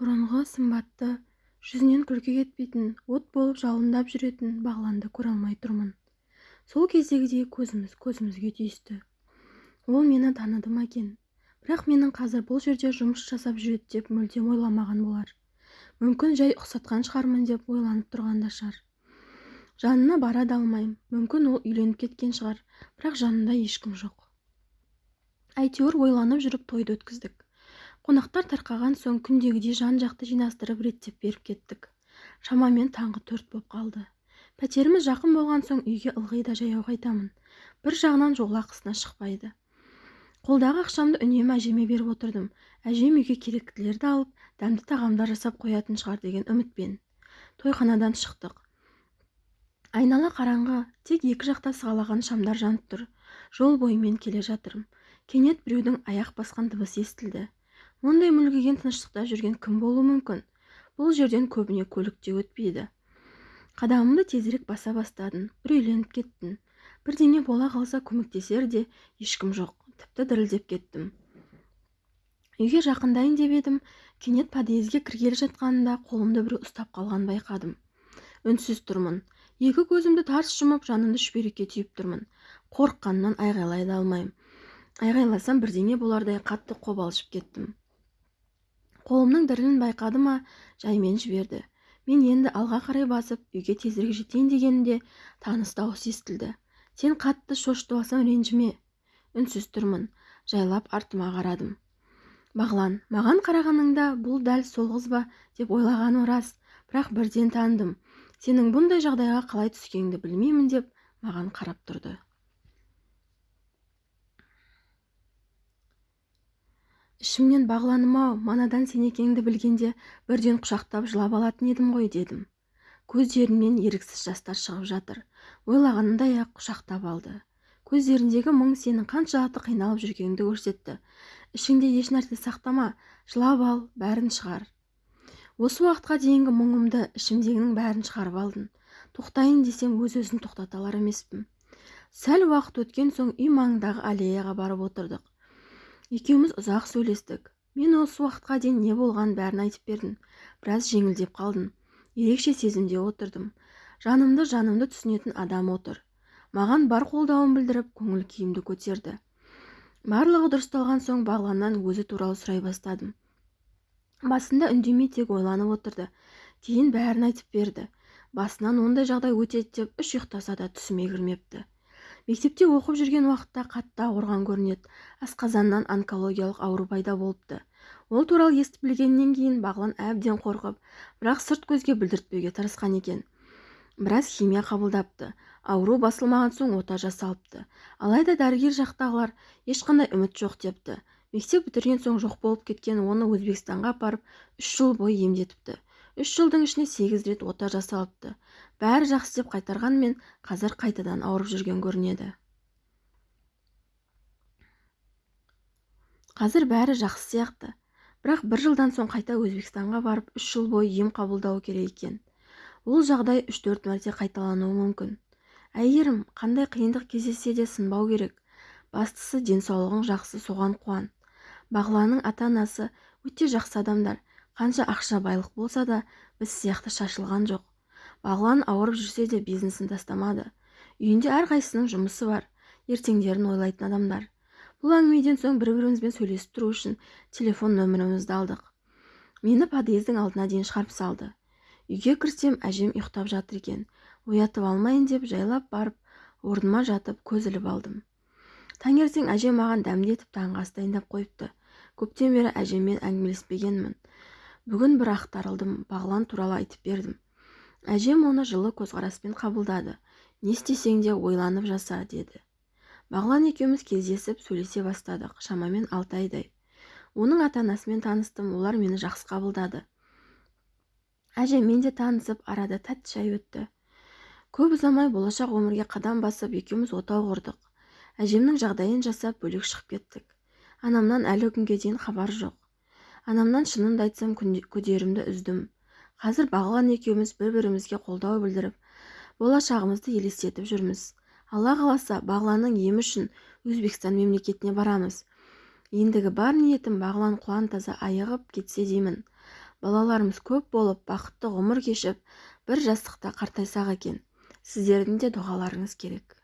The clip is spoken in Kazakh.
бұрынғы сымбатты жүзінен күлкі кетпейтін от болып жалындап жүретін бағланды көре алмай тұрмын. Сол кездегідей көзіміз көзімізге түйісті. Ол мені таныды ма екен? Бірақ менің қазір бұл жерде жұмыс жасап жүреді деп мүлдем ойламаған болар. Мүмкін жай ұқсатқан шығармын деп ойланып тұрған да шығар. Жанына бара да алмаймын. Мүмкін ол үйленіп кеткен шығар. Бірақ жанында ешкім жоқ. Әйтеуір ойланып жүріп тойды өткіздік. Қонақтар тарқаған соң күндегідей жан-жақты жинастырып реттеп беріп кеттік. Шамамен таңғы төрт боп қалды. Пәтеріміз жақын болған соң үйге ылғи да жаяу қайтамын. Бір жағынан жол ақысына шықпайды. Қолдағы ақшамды үнемі әжеме беріп отырдым. Әжем үйге керектілерді алып дәмді тағамдар жасап қоятын шығар деген үмітпен тойханадан шықтық. Айнала қараңғы тек екі жақта сығалаған шамдар жанып тұр. Жол бойымен келе жатырмын кенет біреудің аяқ басқан дыбысы естілді. Мұндай мүлгіген тыныштықта жүрген кім болуы мүмкін? Бұл жерден көбіне көлік те өтпейді. Қадамымды тезірек баса бастадым үрейленіп кеттім. Бірдеңе бола қалса көмектесер де ешкім жоқ тіпті дірілдеп кеттім. Үйге жақындайын деп едім кенет подъезге кіргелі жатқанында қолымды біреу ұстап қалғанын байқадым. Үнсіз тұрмын. Екі көзімді тарс жұмып жанымды шүберекке түйіп тұрмын. Қорыққаннан айғайлай да алмаймын айғайласам бірдеңе болардай қатты қобалжып кеттім. Қолымның дірілін байқады ма? Жаймен жіберді. Мен енді алға қарай басып үйге тезірек жетейін дегенімде таныс дауыс естілді. Сен қатты шошытып алсам ренжіме. Үнсіз тұрмын жайлап артыма қарадым. Бағлан маған қарағаныңда бұл дәл сол қыз ба деп ойлағаным рас. Бірақ бірден таныдым сенің бұндай жағдайға қалай түскеніңді білмеймін деп маған қарап тұрды. Ішімнен бағланым-ау манадан сен екеніңді білгенде бірден құшақтап жылап алатын едім ғой дедім. Көздерінен еріксіз жастар шығып жатыр. Ойлағанындай-ақ құшақтап алды. Көздеріндегі мұң сенің қаншалықты қиналып жүргеніңді көрсетті. Ішіңде ешнәрсе сақтама жылап ал бәрін шығар. Осы уақытқа дейінгі мұңымды ішімдегінің бәрін шығарып алдың. Тоқтайын десем өз-өзін тоқтата алар емеспін. Сәл уақыт өткен соң үй маңындағы аллеяға барып отырдық. Екеуміз ұзақ сөйлестік. Мен осы уақытқа дейін не болғанын бәрін айтып бердім. Біраз жеңілдеп қалдым. Ерекше сезімде отырдым. Жанымды жанымды түсінетін адам отыр. Маған бар қолдауын білдіріп көңіл күйімді көтерді. Барлығы дұрысталған соң бағланнан өзі туралы сұрай бастадым. Басында үндемей тек ойланып отырды. Кейін бәрін айтып берді. Басынан ондай жағдай өтеді деп үш ұйықтаса да түсіме кірмепті. Мектепте оқып жүрген уақытта қатты ауырған көрінеді. Асқазаннан онкологиялық ауру пайда болыпты. Ол туралы естіп білгеннен кейін бағлан әбден қорқып бірақ сырт көзге білдіртпеуге тырысқан екен. Біраз химия қабылдапты. Ауру басылмаған соң ота жасалыпты. Алайда дәрігер жақтағылар ешқандай үміт жоқ депті. Мектеп бітірген соң жоқ болып кеткен оны өзбекстанға апарып үш жыл бойы емдетіпті. Үш жылдың ішінде сегіз рет ота жасалыпты. Бәрі жақсы деп қайтарғанмен қазір қайтадан ауырып жүрген көрінеді. Қазір бәрі жақсы сияқты. Бірақ бір жылдан соң қайта өзбекстанға барып үш жыл бойы ем қабылдауы керек екен. Ол жағдай үш-төрт мәрте қайталануы мүмкін. Әйгерім қандай қиындық кездессе де сынбау керек. Бастысы денсаулығың жақсы соған қуан. Бағланның ата-анасы өте жақсы адамдар. Қанша ақша байлық болса да біз сияқты шашылған жоқ. Бағлан ауырып жүрсе де бизнесін тастамады. Үйінде әрқайсысының жұмысы бар ертеңдерін ойлайтын адамдар. Бұл әңгімеден соң бір-бірімізбен сөйлесіп тұру үшін телефон нөмірімізді алдық. Мені подъездің алдына дейін шығарып салды. Үйге кірсем әжем ұйықтап жатыр екен. Оятып алмайын деп жайлап барып орныма жатып көз іліп алдым. Таңертең әжем маған дәмді етіп таңғы ас дайындап қойыпты. Көптен бері әжеммен әңгімелеспегенмін. Бүгін бір ақтарылдым бағлан туралы айтып бердім. Әжем оны жылы көзқараспен қабылдады. Не істесең де ойланып жаса деді. Бағлан екеуміз кездесіп сөйлесе бастадық шамамен алты айдай. Оның ата-анасымен таныстым олар мені жақсы қабылдады. Әжеммен де танысып арада тәтті шай өтті. Көп ұзамай болашақ өмірге қадам басып екеуміз отау құрдық. Әжемнің жағдайын жасап бөлек шығып кеттік. Анамнан әлі күнге дейін хабар жоқ. Анамнан шынымды айтсам күдерімді үздім. Қазір бағлан екеуміз бір-бірімізге қолдау білдіріп болашағымызды елестетіп жүрміз. Алла қаласа бағланның емі үшін өзбекстан мемлекетіне барамыз. Ендігі бар ниетім бағлан құлан таза айығып кетсе деймін. Балаларымыз көп болып бақытты ғұмыр кешіп бір жастықта қартайсақ екен. Сіздердің де дұғаларыңыз керек.